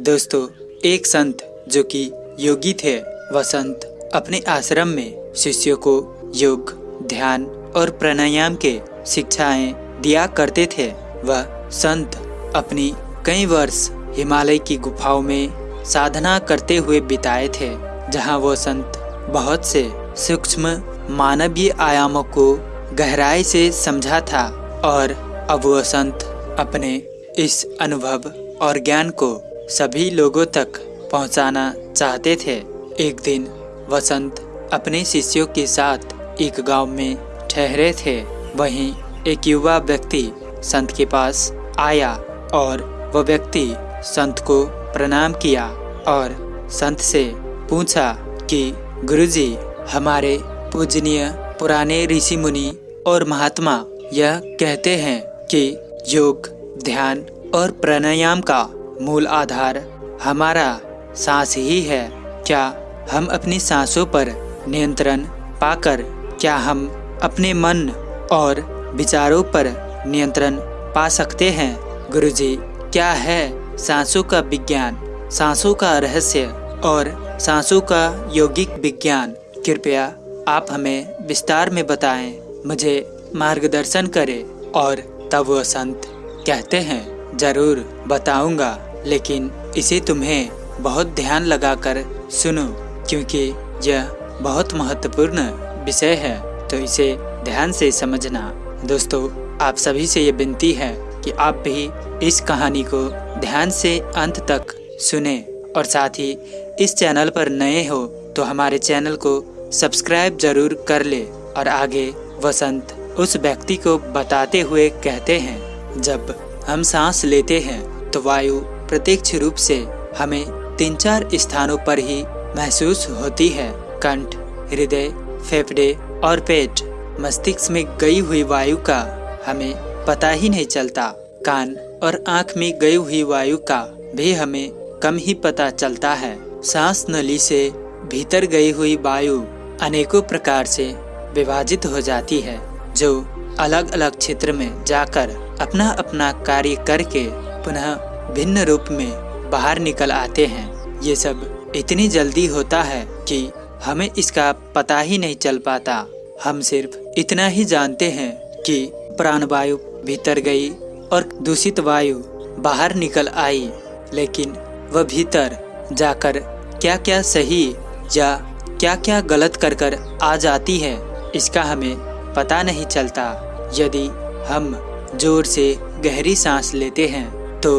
दोस्तों, एक संत जो कि योगी थे, वह संत अपने आश्रम में शिष्यों को योग, ध्यान और प्राणायाम के शिक्षाएँ दिया करते थे। वह संत अपनी कई वर्ष हिमालय की गुफाओं में साधना करते हुए बिताए थे, जहाँ वो संत बहुत से सूक्ष्म मानवीय आयामों को गहराई से समझा था और अब वह संत अपने इस अनुभव और ज्ञान को सभी लोगों तक पहुंचाना चाहते थे। एक दिन वसंत अपने शिष्यों के साथ एक गाँव में ठहरे थे। वहीं एक युवा व्यक्ति संत के पास आया और वह व्यक्ति संत को प्रणाम किया और संत से पूछा कि, गुरुजी, हमारे पूजनीय पुराने ऋषि मुनि और महात्मा यह कहते हैं कि योग, ध्यान और प्राणायाम का मूल आधार हमारा सांस ही है। क्या हम अपनी सांसों पर नियंत्रण पाकर क्या हम अपने मन और विचारों पर नियंत्रण पा सकते हैं? गुरुजी, क्या है सांसों का विज्ञान? सांसों का रहस्य और सांसों का यौगिक विज्ञान। कृपया आप हमें विस्तार में बताएँ, मुझे मार्गदर्शन करें और तब वह संत कहते हैं, ज़रूर बताऊँगा। लेकिन इसे तुम्हें बहुत ध्यान लगाकर सुनो, क्योंकि यह बहुत महत्वपूर्ण विषय है। तो इसे ध्यान से समझना। दोस्तों, आप सभी से ये विनती है कि आप भी इस कहानी को ध्यान से अंत तक सुने और साथ ही इस चैनल पर नए हो तो हमारे चैनल को सब्सक्राइब ज़रूर कर ले और आगे वसंत उस व्यक्ति को बताते हुए कहते हैं, जब हम सांस लेते हैं तो वायु प्रत्यक्ष रूप से हमें तीन चार स्थानों पर ही महसूस होती है। कंठ, हृदय, फेफड़े और पेट, मस्तिष्क में गई हुई वायु का हमें पता ही नहीं चलता। कान और आँख में गई हुई वायु का भी हमें कम ही पता चलता है। सांस नली से भीतर गई हुई वायु अनेकों प्रकार से विभाजित हो जाती है, जो अलग अलग क्षेत्र में जाकर अपना अपना कार्य करके पुनः भिन्न रूप में बाहर निकल आते हैं। ये सब इतनी जल्दी होता है कि हमें इसका पता ही नहीं चल पाता। हम सिर्फ़ इतना ही जानते हैं कि प्राणवायु भीतर गई और दूषित वायु बाहर निकल आई, लेकिन वह भीतर जाकर क्या क्या सही या क्या क्या गलत कर कर आ जाती है, इसका हमें पता नहीं चलता। यदि हम ज़ोर से गहरी सांस लेते हैं तो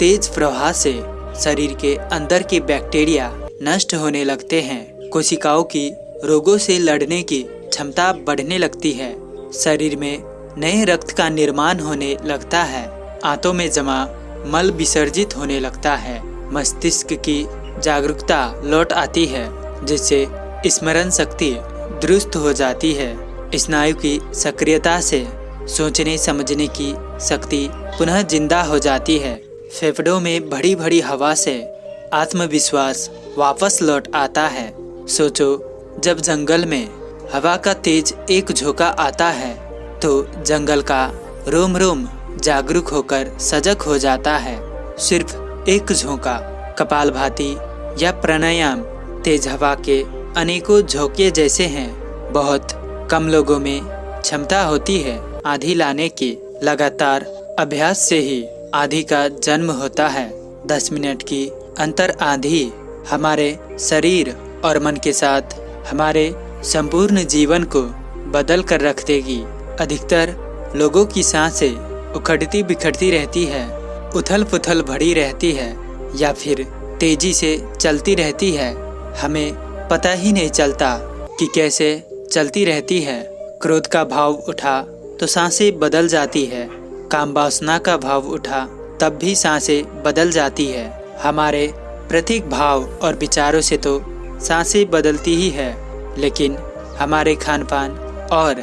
तेज प्रवाह से शरीर के अंदर के बैक्टीरिया नष्ट होने लगते हैं। कोशिकाओं की रोगों से लड़ने की क्षमता बढ़ने लगती है। शरीर में नए रक्त का निर्माण होने लगता है। आंतों में जमा मल विसर्जित होने लगता है। मस्तिष्क की जागरूकता लौट आती है, जिससे स्मरण शक्ति दुरुस्त हो जाती है। स्नायु की सक्रियता से सोचने समझने की शक्ति पुनः ज़िंदा हो जाती है। फेफड़ों में भरी भरी हवा से आत्मविश्वास वापस लौट आता है। सोचो, जब जंगल में हवा का तेज एक झोंका आता है तो जंगल का रोम रोम जागरूक होकर सजग हो जाता है। सिर्फ़ एक झोंका कपाल भाती या प्राणायाम तेज हवा के अनेकों झोंके जैसे हैं। बहुत कम लोगों में क्षमता होती है आधी लाने की। लगातार अभ्यास से ही आधी का जन्म होता है। दस मिनट की अंतर आधी हमारे शरीर और मन के साथ हमारे संपूर्ण जीवन को बदल कर रख देगी। अधिकतर लोगों की साँसें उखड़ती बिखड़ती रहती है उथल पुथल भरी रहती है, या फिर तेज़ी से चलती रहती है। हमें पता ही नहीं चलता कि कैसे चलती रहती है। क्रोध का भाव उठा तो साँसें बदल जाती है। काम वासना का भाव उठा, तब भी साँसें बदल जाती है। हमारे प्रतीक भाव और विचारों से तो साँसें बदलती ही है, लेकिन हमारे खान पान और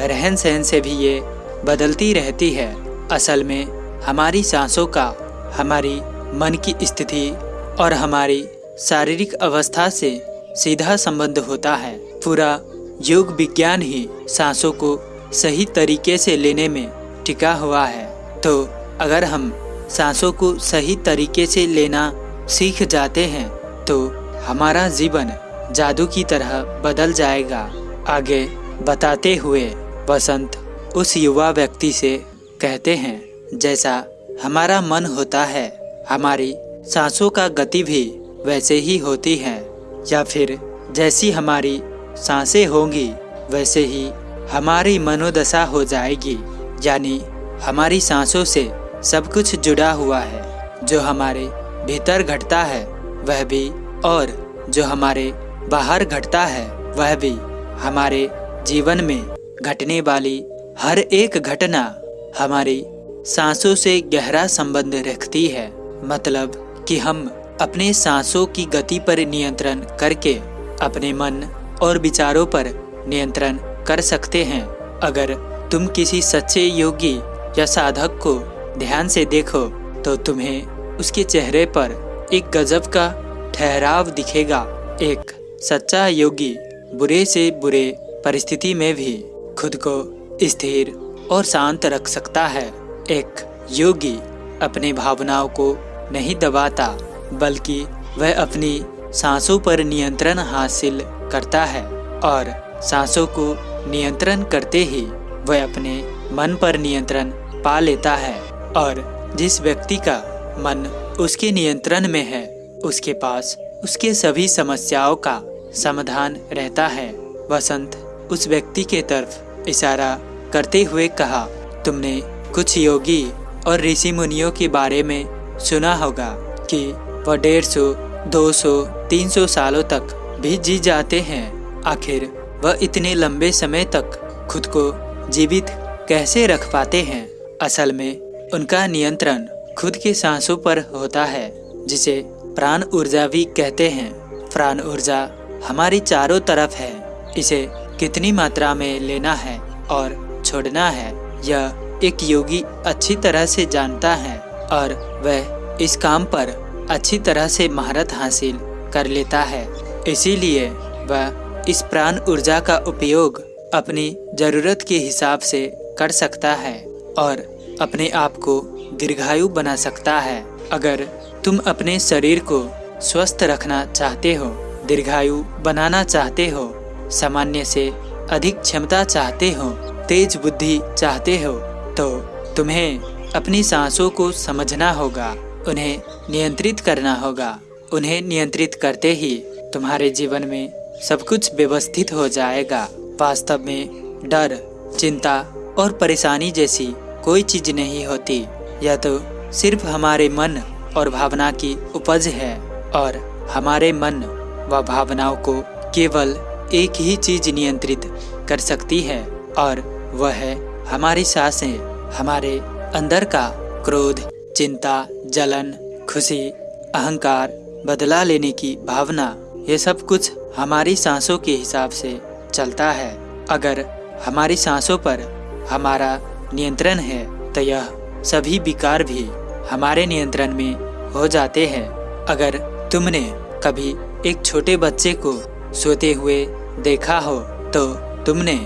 रहन सहन से भी ये बदलती रहती है। असल में हमारी सांसों का, हमारी मन की स्थिति और हमारी शारीरिक अवस्था से सीधा संबंध होता है। पूरा योग विज्ञान ही सांसों को सही तरीके से लेने में टिका हुआ है। तो अगर हम सांसों को सही तरीके से लेना सीख जाते हैं तो हमारा जीवन जादू की तरह बदल जाएगा। आगे बताते हुए बसंत उस युवा व्यक्ति से कहते हैं, जैसा हमारा मन होता है, हमारी सांसों का गति भी वैसे ही होती है। या फिर जैसी हमारी साँसें होंगी, वैसे ही हमारी मनोदशा हो जाएगी। यानी हमारी सांसों से सब कुछ जुड़ा हुआ है। जो हमारे भीतर घटता है, वह भी और जो हमारे बाहर घटता है, वह भी हमारे जीवन में घटने वाली हर एक घटना हमारी सांसों से गहरा संबंध रखती है। मतलब कि हम अपने सांसों की गति पर नियंत्रण करके अपने मन और विचारों पर नियंत्रण कर सकते हैं। अगर तुम किसी सच्चे योगी या साधक को ध्यान से देखो तो तुम्हें उसके चेहरे पर एक गजब का ठहराव दिखेगा। एक सच्चा योगी बुरे से बुरे परिस्थिति में भी खुद को स्थिर और शांत रख सकता है। एक योगी अपने भावनाओं को नहीं दबाता, बल्कि वह अपनी सांसों पर नियंत्रण हासिल करता है और सांसों को नियंत्रण करते ही वह अपने मन पर नियंत्रण पा लेता है और जिस व्यक्ति का मन उसके नियंत्रण में है, उसके पास उसके सभी समस्याओं का समाधान रहता है। वसंत उस व्यक्ति के तरफ़ इशारा करते हुए कहा, तुमने कुछ योगी और ऋषि मुनियों के बारे में सुना होगा कि वह डेढ़ सौ, दो सौ, तीन सौ सालों तक भी जी जाते हैं। आखिर वह इतने लंबे समय तक खुद को जीवित कैसे रख पाते हैं? असल में, उनका नियंत्रण खुद के सांसों पर होता है, जिसे प्राण ऊर्जा भी कहते हैं। प्राण ऊर्जा हमारी चारों तरफ़ है। इसे कितनी मात्रा में लेना है और छोड़ना है, यह एक योगी अच्छी तरह से जानता है और वह इस काम पर अच्छी तरह से महारत हासिल कर लेता है। इसीलिए वह इस प्राण ऊर्जा का उपयोग अपनी ज़रूरत के हिसाब से कर सकता है और अपने आप को दीर्घायु बना सकता है। अगर तुम अपने शरीर को स्वस्थ रखना चाहते हो, दीर्घायु बनाना चाहते हो, सामान्य से अधिक क्षमता चाहते हो, तेज बुद्धि चाहते हो तो तुम्हें अपनी सांसों को समझना होगा, उन्हें नियंत्रित करना होगा। उन्हें नियंत्रित करते ही तुम्हारे जीवन में सब कुछ व्यवस्थित हो जाएगा। वास्तव में डर, चिंता और परेशानी जैसी कोई चीज़ नहीं होती। यह तो सिर्फ़ हमारे मन और भावना की उपज है और हमारे मन व भावनाओं को केवल एक ही चीज़ नियंत्रित कर सकती है और वह है हमारी साँसें, हमारे अंदर का क्रोध, चिंता, जलन, खुशी, अहंकार, बदला लेने की भावना। ये सब कुछ हमारी सांसों के हिसाब से चलता है। अगर हमारी सांसों पर हमारा नियंत्रण है तो यह सभी विकार भी हमारे नियंत्रण में हो जाते हैं। अगर तुमने कभी एक छोटे बच्चे को सोते हुए देखा हो तो तुमने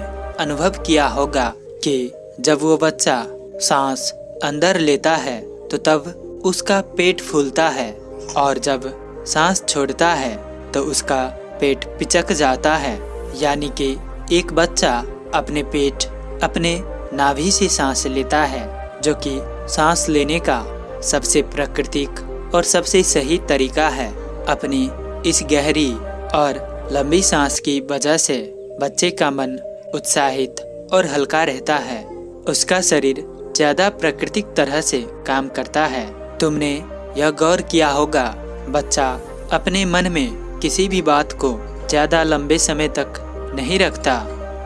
अनुभव किया होगा कि जब वो बच्चा सांस अंदर लेता है तो तब उसका पेट फूलता है और जब सांस छोड़ता है तो उसका पेट पिचक जाता है। यानी कि एक बच्चा अपने पेट अपने नाभि से सांस लेता है, जो कि सांस लेने का सबसे प्राकृतिक और सबसे सही तरीका है। अपनी इस गहरी और लंबी सांस की वजह से बच्चे का मन उत्साहित और हल्का रहता है। उसका शरीर ज़्यादा प्राकृतिक तरह से काम करता है। तुमने यह गौर किया होगा, बच्चा अपने मन में किसी भी बात को ज़्यादा लंबे समय तक नहीं रखता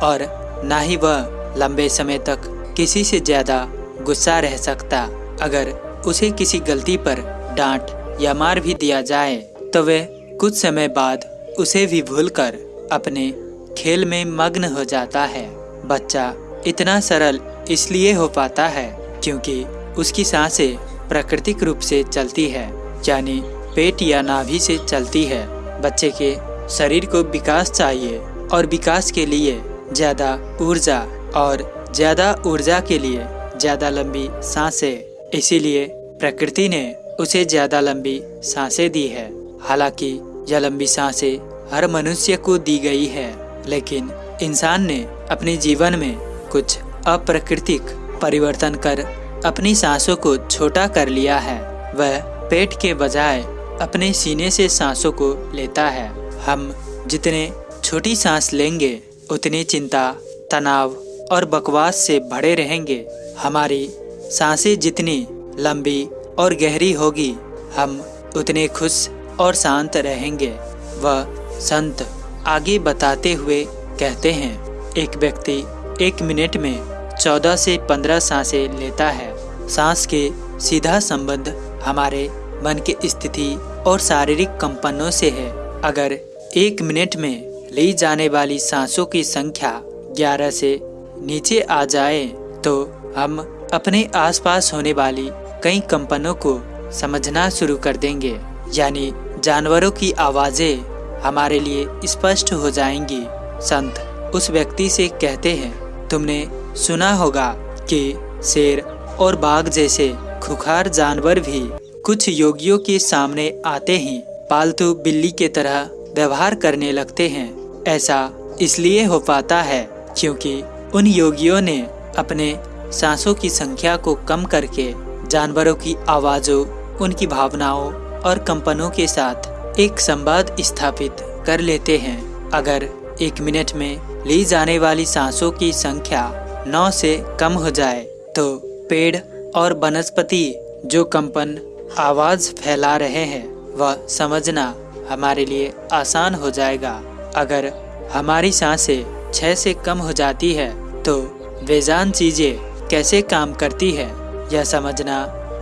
और ना ही वह लंबे समय तक किसी से ज़्यादा गुस्सा रह सकता। अगर उसे किसी गलती पर डांट या मार भी दिया जाए तो वह कुछ समय बाद उसे भी भूलकर अपने खेल में मग्न हो जाता है। बच्चा इतना सरल इसलिए हो पाता है क्योंकि उसकी साँसें प्राकृतिक रूप से चलती है, यानी पेट या नाभि से चलती है। बच्चे के शरीर को विकास चाहिए और विकास के लिए ज़्यादा ऊर्जा और ज़्यादा ऊर्जा के लिए ज़्यादा लंबी साँसें। इसीलिए प्रकृति ने उसे ज़्यादा लंबी साँसें दी है। हालाँकि यह लंबी साँसें हर मनुष्य को दी गई है, लेकिन इंसान ने अपने जीवन में कुछ अप्राकृतिक परिवर्तन कर अपनी सांसों को छोटा कर लिया है। वह पेट के बजाय अपने सीने से सांसों को लेता है। हम जितने छोटी सांस लेंगे, उतनी चिंता, तनाव और बकवास से भरे रहेंगे। हमारी साँसें जितनी लंबी और गहरी होगी, हम उतने खुश और शांत रहेंगे, वह संत आगे बताते हुए कहते हैं। एक व्यक्ति एक मिनट में चौदह से पंद्रह साँसें लेता है। सांस के सीधा संबंध हमारे मन की स्थिति और शारीरिक कंपनों से है। अगर एक मिनट में ली जाने वाली सांसों की संख्या ग्यारह से नीचे आ जाए तो हम अपने आसपास होने वाली कई कंपनों को समझना शुरू कर देंगे। यानी जानवरों की आवाज़ें हमारे लिए स्पष्ट हो जाएँगी। संत उस व्यक्ति से कहते हैं, तुमने सुना होगा कि शेर और बाघ जैसे खुखार जानवर भी कुछ योगियों के सामने आते ही। पालतू बिल्ली के तरह व्यवहार करने लगते हैं। ऐसा इसलिए हो पाता है क्योंकि उन योगियों ने अपने सांसों की संख्या को कम करके जानवरों की आवाज़ों, उनकी भावनाओं और कंपनों के साथ एक संवाद स्थापित कर लेते हैं। अगर एक मिनट में ली जाने वाली सांसों की संख्या नौ से कम हो जाए तो पेड़ और वनस्पति जो कंपन, आवाज़ फैला रहे हैं, वह समझना हमारे लिए आसान हो जाएगा। अगर हमारी साँसें छः से कम हो जाती है तो बेजान चीज़ें कैसे काम करती है? यह समझना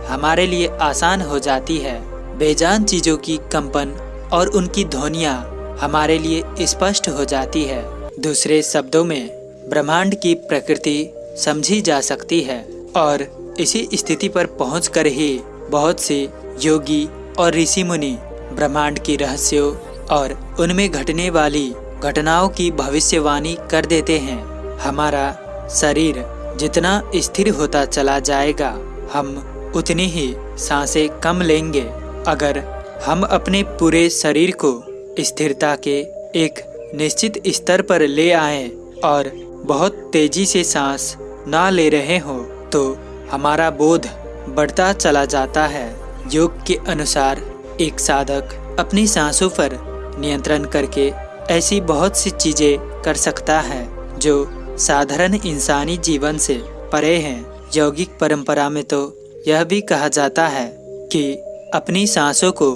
हमारे लिए आसान हो जाती है। बेजान चीज़ों की कंपन और उनकी ध्वनिया हमारे लिए स्पष्ट हो जाती है। दूसरे शब्दों में, ब्रह्मांड की प्रकृति समझी जा सकती है और इसी स्थिति पर पहुंचकर ही बहुत से योगी और ऋषि मुनि ब्रह्मांड की रहस्यों और उनमें घटने वाली घटनाओं की भविष्यवाणी कर देते हैं। हमारा शरीर जितना स्थिर होता चला जाएगा, हम उतनी ही साँसें कम लेंगे। अगर हम अपने पूरे शरीर को स्थिरता के एक निश्चित स्तर पर ले आए और बहुत तेज़ी से सांस ना ले रहे हो तो हमारा बोध बढ़ता चला जाता है। योग के अनुसार एक साधक अपनी सांसों पर नियंत्रण करके ऐसी बहुत सी चीज़ें कर सकता है, जो साधारण इंसानी जीवन से परे हैं। यौगिक परंपरा में तो यह भी कहा जाता है कि अपनी सांसों को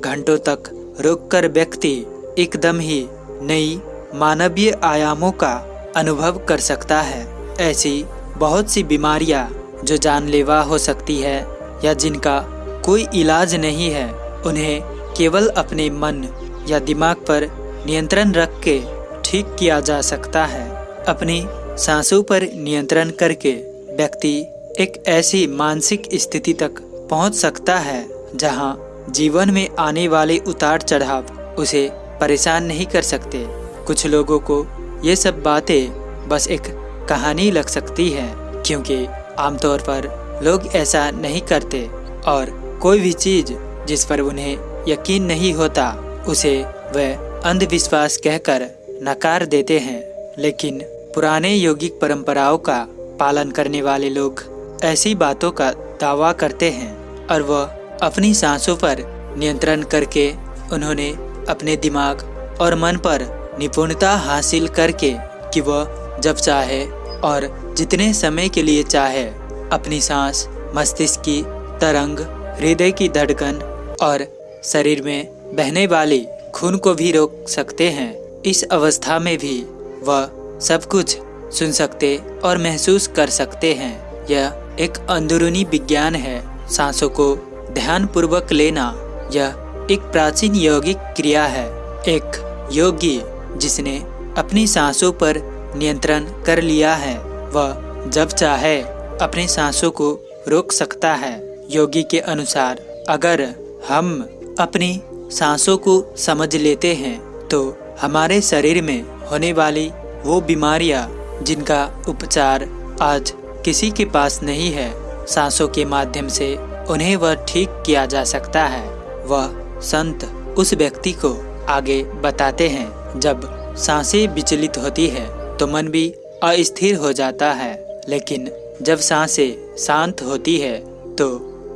घंटों तक रोककर व्यक्ति एकदम ही नई मानवीय आयामों का अनुभव कर सकता है। ऐसी बहुत सी बीमारियाँ जो जानलेवा हो सकती है या जिनका कोई इलाज नहीं है उन्हें केवल अपने मन या दिमाग पर नियंत्रण रख के ठीक किया जा सकता है। अपनी सांसों पर नियंत्रण करके व्यक्ति एक ऐसी मानसिक स्थिति तक पहुँच सकता है, जहाँ जीवन में आने वाले उतार चढ़ाव उसे परेशान नहीं कर सकते। कुछ लोगों को ये सब बातें बस एक कहानी लग सकती है, क्योंकि आमतौर पर लोग ऐसा नहीं करते और कोई भी चीज़ जिस पर उन्हें यकीन नहीं होता, उसे वह अंधविश्वास कहकर नकार देते हैं। लेकिन पुराने यौगिक परंपराओं का पालन करने वाले लोग ऐसी बातों का दावा करते हैं और वह अपनी सांसों पर नियंत्रण करके उन्होंने अपने दिमाग और मन पर निपुणता हासिल करके कि वह जब चाहे और जितने समय के लिए चाहे, अपनी सांस, मस्तिष्क की तरंग, हृदय की धड़कन और शरीर में बहने वाली खून को भी रोक सकते हैं। इस अवस्था में भी वह सब कुछ सुन सकते और महसूस कर सकते हैं। यह एक अंदरूनी विज्ञान है। सांसों को ध्यान पूर्वक लेना यह एक प्राचीन यौगिक क्रिया है। एक योगी जिसने अपनी सांसों पर नियंत्रण कर लिया है, वह जब चाहे अपने सांसों को रोक सकता है। योगी के अनुसार अगर हम अपनी सांसों को समझ लेते हैं तो हमारे शरीर में होने वाली वो बीमारियाँ जिनका उपचार आज किसी के पास नहीं है, सांसों के माध्यम से उन्हें वह ठीक किया जा सकता है। वह संत उस व्यक्ति को आगे बताते हैं, जब साँसें विचलित होती है तो मन भी अस्थिर हो जाता है, लेकिन जब साँसें शांत होती है तो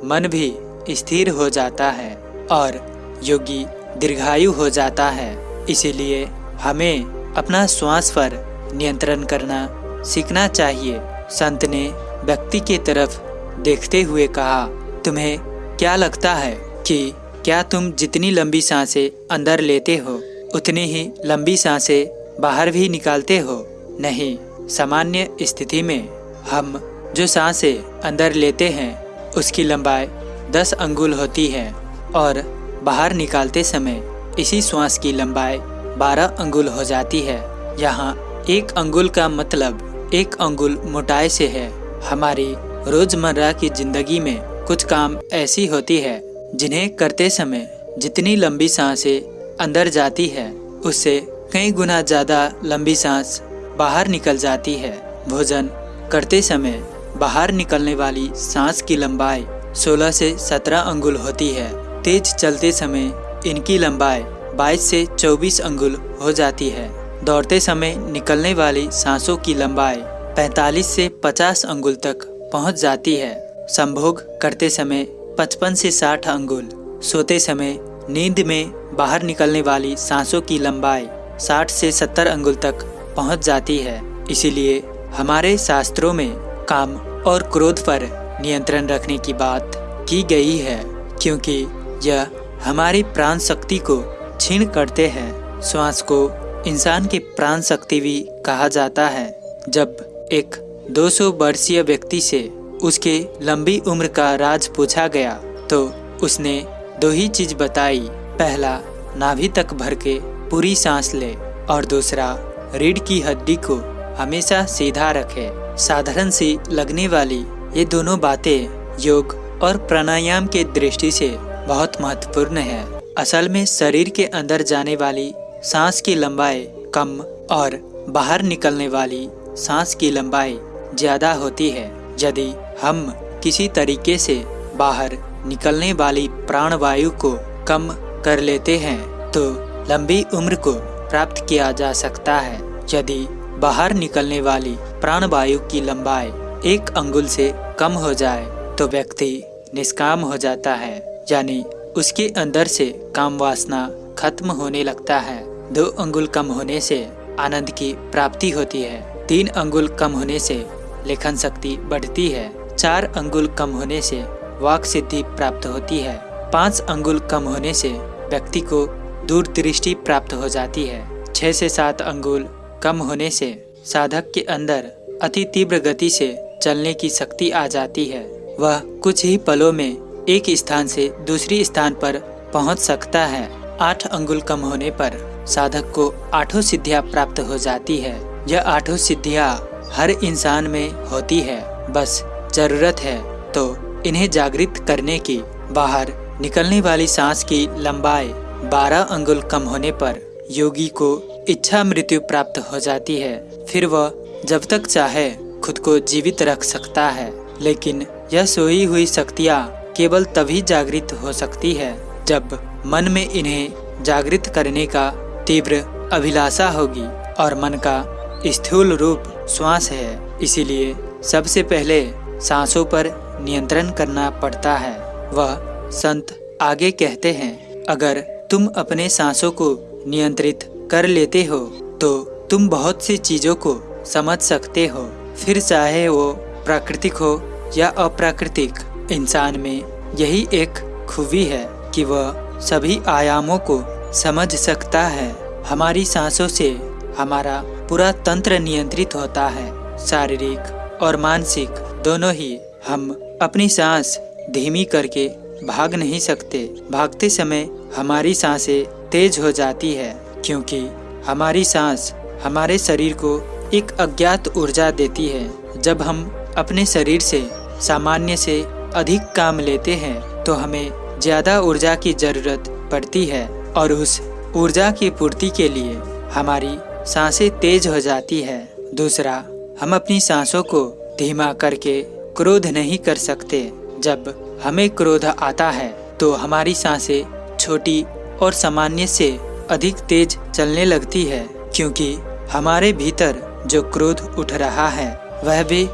मन भी स्थिर हो जाता है और योगी दीर्घायु हो जाता है। इसीलिए हमें अपना श्वास पर नियंत्रण करना सीखना चाहिए। संत ने व्यक्ति के तरफ़ देखते हुए कहा, तुम्हें क्या लगता है कि क्या तुम जितनी लंबी साँसें अंदर लेते हो, उतनी ही लंबी साँसें बाहर भी निकालते हो? नहीं, सामान्य स्थिति में हम जो साँसें अंदर लेते हैं, उसकी लंबाई 10 अंगुल होती है और बाहर निकालते समय इसी श्वास की लंबाई 12 अंगुल हो जाती है। यहाँ एक अंगुल का मतलब एक अंगुल मोटाई से है। हमारी रोज़मर्रा की ज़िंदगी में कुछ काम ऐसी होती है जिन्हें करते समय जितनी लंबी साँसें अंदर जाती है, उससे कई गुना ज़्यादा लंबी सांस बाहर निकल जाती है। भोजन करते समय बाहर निकलने वाली सांस की लंबाई 16 से 17 अंगुल होती है। तेज चलते समय इनकी लंबाई 22 से 24 अंगुल हो जाती है। दौड़ते समय निकलने वाली सांसों की लंबाई 45 से 50 अंगुल तक पहुँच जाती है। संभोग करते समय 55 से 60 अंगुल। सोते समय नींद में बाहर निकलने वाली सांसों की लंबाई 60 से 70 अंगुल तक पहुँच जाती है। इसीलिए हमारे शास्त्रों में काम और क्रोध पर नियंत्रण रखने की बात की गई है, क्योंकि यह हमारी प्राण शक्ति को छीन करते हैं। श्वास को इंसान की प्राण शक्ति भी कहा जाता है। जब एक 200 वर्षीय व्यक्ति से उसके लंबी उम्र का राज पूछा गया तो उसने दो ही चीज़ बताई। पहला, नाभि तक भर के पूरी सांस ले, और दूसरा, रीढ़ की हड्डी को हमेशा सीधा रखे। साधारण सी लगने वाली ये दोनों बातें योग और प्राणायाम के दृष्टि से बहुत महत्वपूर्ण है। असल में शरीर के अंदर जाने वाली सांस की लंबाई कम और बाहर निकलने वाली सांस की लंबाई ज़्यादा होती है। यदि हम किसी तरीके से बाहर निकलने वाली प्राणवायु को कम कर लेते हैं तो लंबी उम्र को प्राप्त किया जा सकता है। यदि बाहर निकलने वाली प्राणवायु की लंबाई एक अंगुल से कम हो जाए तो व्यक्ति निष्काम हो जाता है, यानी उसके अंदर से काम वासना खत्म होने लगता है। दो अंगुल कम होने से आनंद की प्राप्ति होती है। तीन अंगुल कम होने से लेखन शक्ति बढ़ती है। चार अंगुल कम होने से वाक सिद्धि प्राप्त होती है। पाँच अंगुल कम होने से व्यक्ति को दूरदृष्टि प्राप्त हो जाती है। छः से सात अंगुल कम होने से साधक के अंदर अति तीव्र गति से चलने की शक्ति आ जाती है। वह कुछ ही पलों में एक स्थान से दूसरी स्थान पर पहुँच सकता है। आठ अंगुल कम होने पर साधक को आठों सिद्धियाँ प्राप्त हो जाती है। यह आठों सिद्धियाँ हर इंसान में होती है। बस ज़रूरत है तो इन्हें जागृत करने की। बाहर निकलने वाली सांस की लंबाई 12 अंगुल कम होने पर योगी को इच्छा मृत्यु प्राप्त हो जाती है। फिर वह जब तक चाहे खुद को जीवित रख सकता है, लेकिन यह सोई हुई शक्तियाँ केवल तभी जागृत हो सकती है, जब मन में इन्हें जागृत करने का तीव्र अभिलाषा होगी और मन का स्थूल रूप श्वास है। इसीलिए सबसे पहले सांसों पर नियंत्रण करना पड़ता है। वह संत आगे कहते हैं, अगर तुम अपने सांसों को नियंत्रित कर लेते हो तो तुम बहुत सी चीज़ों को समझ सकते हो। फिर चाहे वो प्राकृतिक हो या अप्राकृतिक, इंसान में यही एक खूबी है कि वह सभी आयामों को समझ सकता है। हमारी सांसों से हमारा पूरा तंत्र नियंत्रित होता है। शारीरिक और मानसिक दोनों ही हम अपनी सांस धीमी करके भाग नहीं सकते। भागते समय हमारी साँसें तेज हो जाती है, क्योंकि हमारी सांस हमारे शरीर को एक अज्ञात ऊर्जा देती है। जब हम अपने शरीर से, सामान्य से अधिक काम लेते हैं तो हमें ज़्यादा ऊर्जा की ज़रूरत पड़ती है और उस ऊर्जा की पूर्ति के लिए हमारी साँसें तेज हो जाती है। दूसरा, हम अपनी सांसों को धीमा करके क्रोध नहीं कर सकते। जब हमें क्रोध आता है तो हमारी साँसें छोटी और सामान्य से अधिक तेज चलने लगती है, क्योंकि हमारे भीतर जो क्रोध उठ रहा है, वह भी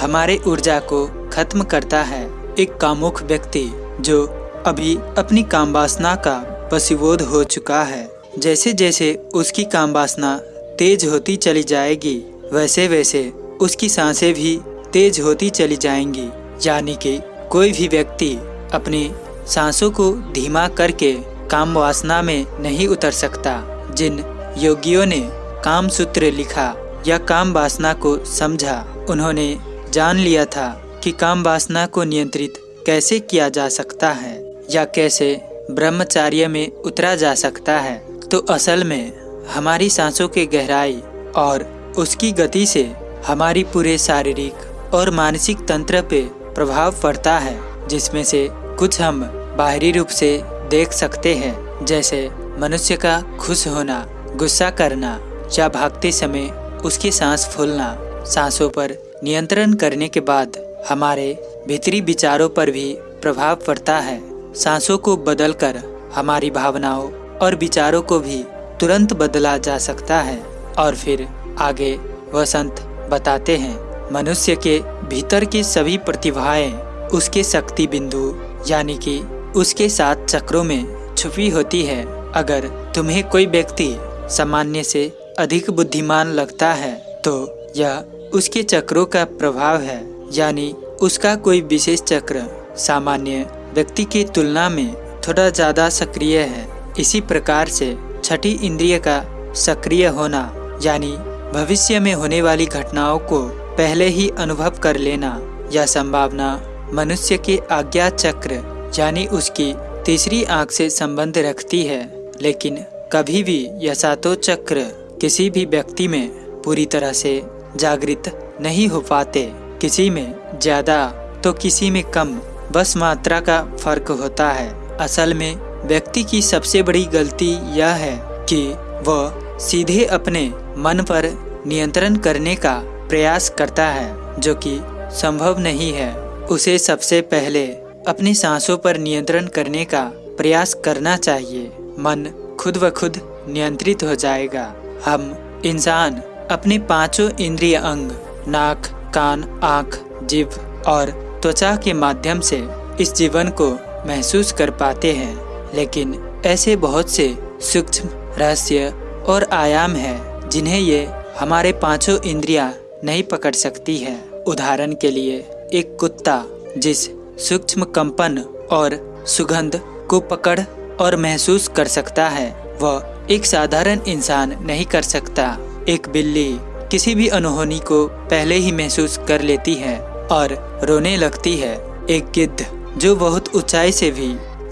हमारे ऊर्जा को खत्म करता है। एक कामुक व्यक्ति जो अभी अपनी काम वासना का पशुबोध हो चुका है जैसे जैसे उसकी काम वासना तेज होती चली जाएगी वैसे वैसे उसकी साँसें भी तेज होती चली जाएँगी। यानी कि कोई भी व्यक्ति अपनी सांसों को धीमा करके काम वासना में नहीं उतर सकता, जिन योगियों ने काम सूत्र लिखा या काम वासना को समझा। उन्होंने जान लिया था कि काम वासना को नियंत्रित कैसे किया जा सकता है या कैसे ब्रह्मचार्य में उतरा जा सकता है। तो असल में हमारी सांसों के गहराई और उसकी गति से हमारी पूरे शारीरिक और मानसिक तंत्र पे प्रभाव पड़ता है, जिसमें से कुछ हम बाहरी रूप से देख सकते हैं, जैसे मनुष्य का खुश होना, गुस्सा करना या भागते समय उसकी सांस फूलना, सांसों पर नियंत्रण करने के बाद हमारे भीतरी विचारों पर भी प्रभाव पड़ता है। सांसों को बदलकर हमारी भावनाओं और विचारों को भी तुरंत बदला जा सकता है और फिर आगे वसंत बताते हैं। मनुष्य के भीतर की सभी प्रतिभाएँ उसके शक्ति बिंदु, यानी कि उसके सात चक्रों में छुपी होती है। अगर तुम्हें कोई व्यक्ति सामान्य से अधिक बुद्धिमान लगता है तो यह उसके चक्रों का प्रभाव है, यानी उसका कोई विशेष चक्र सामान्य व्यक्ति की तुलना में थोड़ा ज़्यादा सक्रिय है। इसी प्रकार से छठी इंद्रिय का सक्रिय होना, यानी भविष्य में होने वाली घटनाओं को पहले ही अनुभव कर लेना, यह संभावना मनुष्य के आज्ञा चक्र, यानी उसकी तीसरी आँख से संबंध रखती है। लेकिन कभी भी यह सातों चक्र किसी भी व्यक्ति में पूरी तरह से जागृत नहीं हो पाते। किसी में ज़्यादा तो किसी में कम। बस मात्रा का फ़र्क होता है। असल में व्यक्ति की सबसे बड़ी गलती यह है कि वह सीधे अपने मन पर नियंत्रण करने का प्रयास करता है, जो कि संभव नहीं है। उसे सबसे पहले अपनी सांसों पर नियंत्रण करने का प्रयास करना चाहिए। मन खुद व खुद नियंत्रित हो जाएगा। हम इंसान अपने पाँचों इंद्रिय अंग, नाक, कान, आँख जीव और त्वचा के माध्यम से इस जीवन को महसूस कर पाते हैं। लेकिन ऐसे बहुत से सूक्ष्म, रहस्य और आयाम हैं जिन्हें ये हमारे पाँचों इंद्रियाँ नहीं पकड़ सकती है। उदाहरण के लिए, एक कुत्ता जिस सूक्ष्म कंपन और सुगंध को पकड़ और महसूस कर सकता है, वह एक साधारण इंसान नहीं कर सकता। एक बिल्ली किसी भी अनहोनी को पहले ही महसूस कर लेती है और रोने लगती है। एक गिद्ध जो बहुत ऊंचाई से भी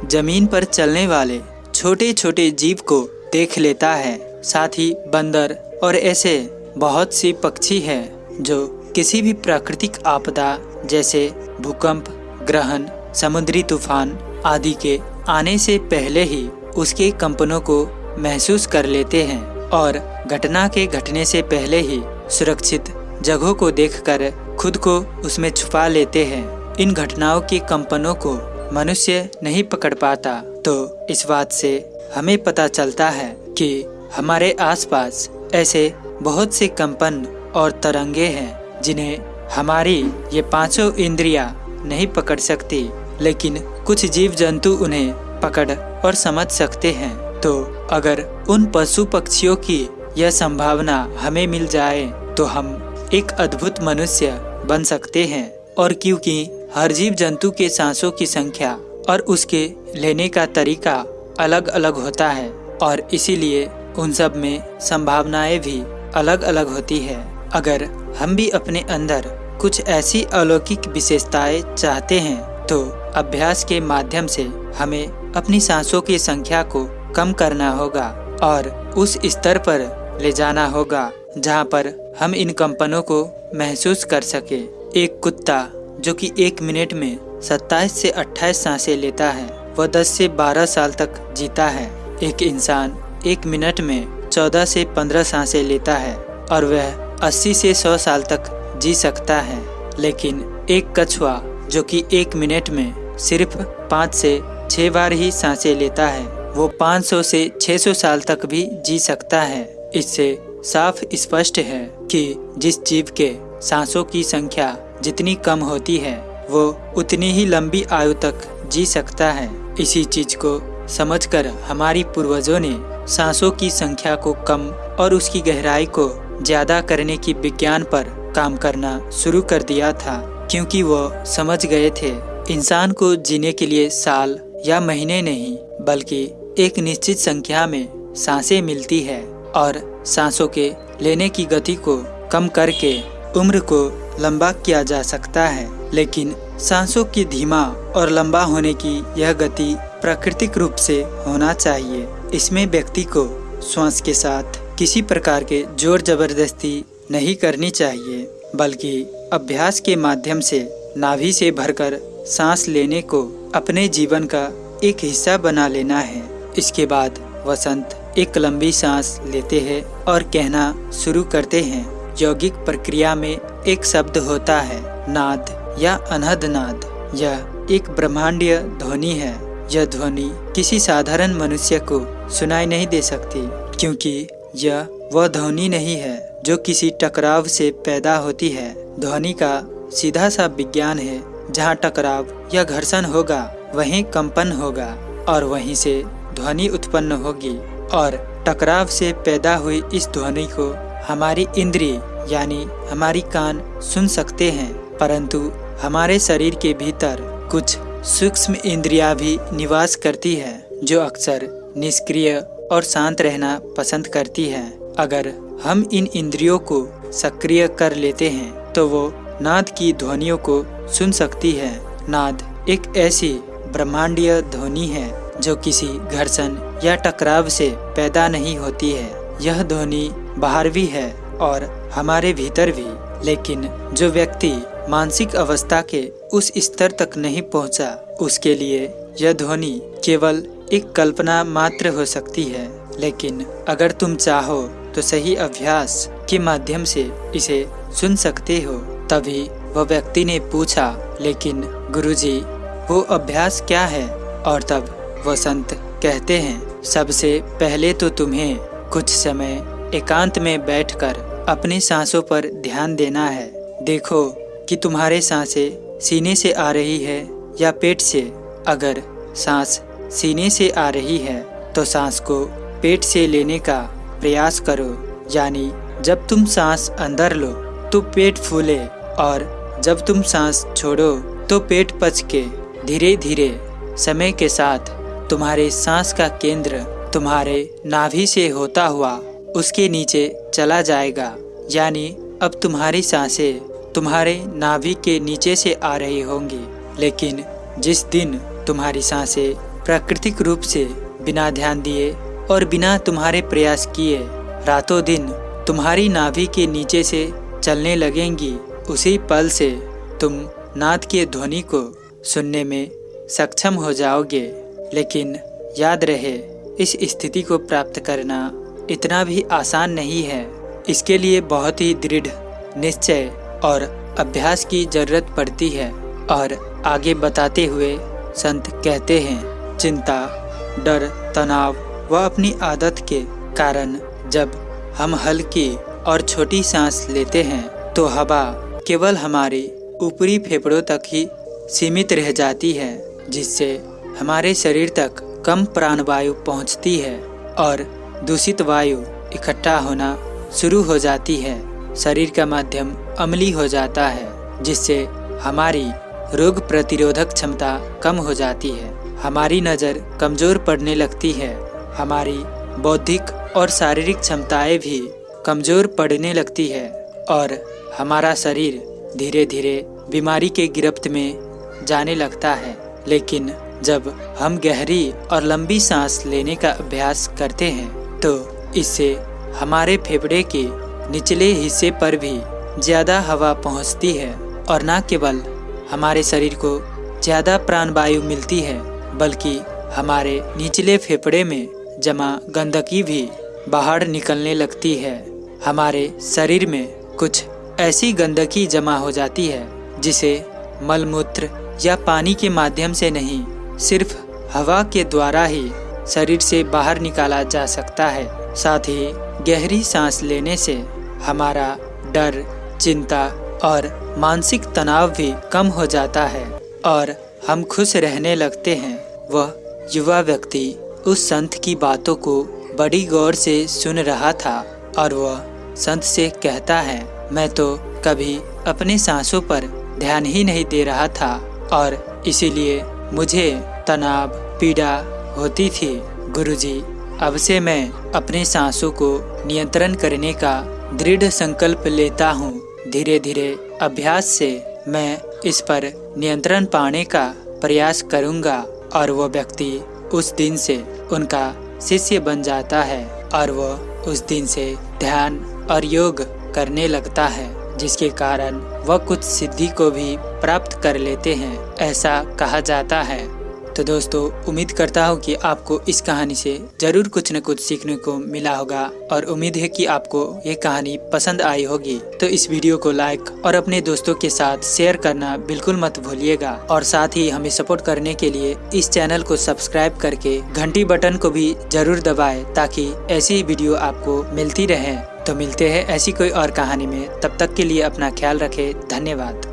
ज़मीन पर चलने वाले छोटे छोटे जीव को देख लेता है। साथ ही बंदर और ऐसे बहुत सी पक्षी हैं जो किसी भी प्राकृतिक आपदा जैसे भूकंप, ग्रहण, समुद्री तूफ़ान आदि के आने से पहले ही उसके कंपनों को महसूस कर लेते हैं और घटना के घटने से पहले ही सुरक्षित जगहों को देखकर खुद को उसमें छुपा लेते हैं। इन घटनाओं के कंपनों को मनुष्य नहीं पकड़ पाता। तो इस बात से हमें पता चलता है कि हमारे आसपास ऐसे बहुत से कंपन और तरंगे हैं, जिन्हें हमारी ये पाँचों इंद्रियाँ नहीं पकड़ सकती, लेकिन कुछ जीव जंतु उन्हें पकड़ और समझ सकते हैं। तो अगर उन पशु पक्षियों की यह संभावना हमें मिल जाए तो हम एक अद्भुत मनुष्य बन सकते हैं। और क्योंकि हर जीव जंतु के सांसों की संख्या और उसके लेने का तरीका अलग अलग होता है, और इसीलिए उन सब में संभावनाएँ भी अलग अलग होती है। अगर हम भी अपने अंदर कुछ ऐसी अलौकिक विशेषताएँ चाहते हैं तो अभ्यास के माध्यम से हमें अपनी सांसों की संख्या को कम करना होगा और उस स्तर पर ले जाना होगा जहाँ पर हम इन कंपनों को महसूस कर सके। एक कुत्ता, जो कि एक मिनट में 27 से 28 साँसें लेता है, वह 10 से 12 साल तक जीता है। एक इंसान एक मिनट में 14 से 15 साँसें लेता है और वह 80 से 100 साल तक जी सकता है। लेकिन एक कछुआ, जो कि एक मिनट में सिर्फ़ पाँच से छः बार ही साँसें लेता है वो 500 से 600 साल तक भी जी सकता है। इससे साफ़ स्पष्ट है कि जिस जीव के सांसों की संख्या जितनी कम होती है, वो उतनी ही लंबी आयु तक जी सकता है। इसी चीज़ को समझकर हमारी पूर्वजों ने सांसों की संख्या को कम और उसकी गहराई को ज़्यादा करने की विज्ञान पर काम करना शुरू कर दिया था, क्योंकि वो समझ गए थे। इंसान को जीने के लिए साल या महीने नहीं, बल्कि एक निश्चित संख्या में साँसें मिलती है और सांसों के लेने की गति को कम करके उम्र को लंबा किया जा सकता है। लेकिन सांसों की धीमा और लंबा होने की यह गति प्राकृतिक रूप से होना चाहिए। इसमें व्यक्ति को श्वास के साथ किसी प्रकार के ज़ोर ज़बरदस्ती नहीं करनी चाहिए, बल्कि अभ्यास के माध्यम से नाभि से भरकर सांस लेने को अपने जीवन का एक हिस्सा बना लेना है। इसके बाद वसंत एक लंबी सांस लेते हैं और कहना शुरू करते हैं। यौगिक प्रक्रिया में एक शब्द होता है, नाद या अनहद नाद यह एक ब्रह्मांडीय ध्वनि है। यह ध्वनि किसी साधारण मनुष्य को सुनाई नहीं दे सकती, क्योंकि यह वह ध्वनि नहीं है जो किसी टकराव से पैदा होती है। ध्वनि का सीधा सा विज्ञान है, जहाँ टकराव या घर्षण होगा, वहीं कंपन होगा और वहीं से ध्वनि उत्पन्न होगी और टकराव से पैदा हुई इस ध्वनि को हमारी इंद्रिय यानी हमारी कान सुन सकते हैं। परंतु हमारे शरीर के भीतर कुछ सूक्ष्म इंद्रिया भी निवास करती है, जो अक्सर निष्क्रिय और शांत रहना पसंद करती है। अगर हम इन इंद्रियों को सक्रिय कर लेते हैं तो वो नाद की ध्वनियों को सुन सकती है। नाद एक ऐसी ब्रह्मांडीय ध्वनि है जो किसी घर्षण या टकराव से पैदा नहीं होती है। यह ध्वनि बाहर भी है और हमारे भीतर भी लेकिन जो व्यक्ति मानसिक अवस्था के उस स्तर तक नहीं पहुँचा, उसके लिए यह ध्वनि केवल एक कल्पना मात्र हो सकती है। लेकिन अगर तुम चाहो तो सही अभ्यास के माध्यम से इसे सुन सकते हो तभी वह व्यक्ति ने पूछा लेकिन गुरुजी वो अभ्यास क्या है? और तब वसंत कहते हैं, सबसे पहले तो तुम्हें कुछ समय एकांत में बैठकर अपनी सांसों पर ध्यान देना है। देखो कि तुम्हारे साँसें सीने से आ रही है या पेट से। अगर सांस सीने से आ रही है तो सांस को पेट से लेने का प्रयास करो। यानी जब तुम सांस अंदर लो तो पेट फूले और जब तुम सांस छोड़ो तो पेट पच के धीरे धीरे समय के साथ तुम्हारे सांस का केंद्र तुम्हारे नाभि से होता हुआ उसके नीचे चला जाएगा। यानी अब तुम्हारी साँसें तुम्हारे नाभि के नीचे से आ रही होंगी। लेकिन जिस दिन तुम्हारी साँसें प्राकृतिक रूप से बिना ध्यान दिए और बिना तुम्हारे प्रयास किए रातों दिन तुम्हारी नाभि के नीचे से चलने लगेंगी, उसी पल से तुम नाद के ध्वनि को सुनने में सक्षम हो जाओगे। लेकिन याद रहे, इस स्थिति को प्राप्त करना इतना भी आसान नहीं है। इसके लिए बहुत ही दृढ़, निश्चय और अभ्यास की ज़रूरत पड़ती है। और आगे बताते हुए संत कहते हैं, चिंता, डर, तनाव व अपनी आदत के कारण जब हम हल्की और छोटी सांस लेते हैं तो हवा केवल हमारे ऊपरी फेफड़ों तक ही सीमित रह जाती है, जिससे हमारे शरीर तक कम प्राणवायु पहुँचती है और दूषित वायु इकट्ठा होना शुरू हो जाती है। शरीर का माध्यम अमली हो जाता है, जिससे हमारी रोग प्रतिरोधक क्षमता कम हो जाती है। हमारी नज़र कमज़ोर पड़ने लगती है, हमारी बौद्धिक और शारीरिक क्षमताएँ भी कमज़ोर पड़ने लगती है और हमारा शरीर धीरे धीरे बीमारी के गिरफ्त में जाने लगता है। लेकिन जब हम गहरी और लंबी सांस लेने का अभ्यास करते हैं तो इससे हमारे फेफड़े के निचले हिस्से पर भी ज़्यादा हवा पहुँचती है और न केवल हमारे शरीर को ज़्यादा प्राणवायु मिलती है, बल्कि हमारे निचले फेफड़े में जमा गंदगी भी बाहर निकलने लगती है। हमारे शरीर में कुछ ऐसी गंदगी जमा हो जाती है, जिसे मलमूत्र या पानी के माध्यम से नहीं सिर्फ़ हवा के द्वारा ही शरीर से बाहर निकाला जा सकता है। साथ ही गहरी सांस लेने से हमारा डर, चिंता और मानसिक तनाव भी कम हो जाता है और हम खुश रहने लगते हैं। वह युवा व्यक्ति उस संत की बातों को बड़ी गौर से सुन रहा था और वह संत से कहता है, मैं तो कभी अपने सांसों पर ध्यान ही नहीं दे रहा था और इसीलिए मुझे तनाव, पीड़ा होती थी। गुरुजी, अब से मैं अपने सांसों को नियंत्रण करने का दृढ़ संकल्प लेता हूँ। धीरे धीरे अभ्यास से मैं इस पर नियंत्रण पाने का प्रयास करूँगा और वो व्यक्ति उस दिन से उनका शिष्य बन जाता है और वो उस दिन से ध्यान और योग करने लगता है। जिसके कारण वह कुछ सिद्धि को भी प्राप्त कर लेते हैं, ऐसा कहा जाता है। तो दोस्तों, उम्मीद करता हूँ कि आपको इस कहानी से ज़रूर कुछ न कुछ सीखने को मिला होगा और उम्मीद है कि आपको ये कहानी पसंद आई होगी। तो इस वीडियो को लाइक और अपने दोस्तों के साथ शेयर करना बिल्कुल मत भूलिएगा और साथ ही हमें सपोर्ट करने के लिए इस चैनल को सब्सक्राइब करके घंटी बटन को भी ज़रूर दबाए ताकि ऐसी वीडियो आपको मिलती रहे। तो मिलते हैं ऐसी कोई और कहानी में। तब तक के लिए अपना ख्याल रखें। धन्यवाद।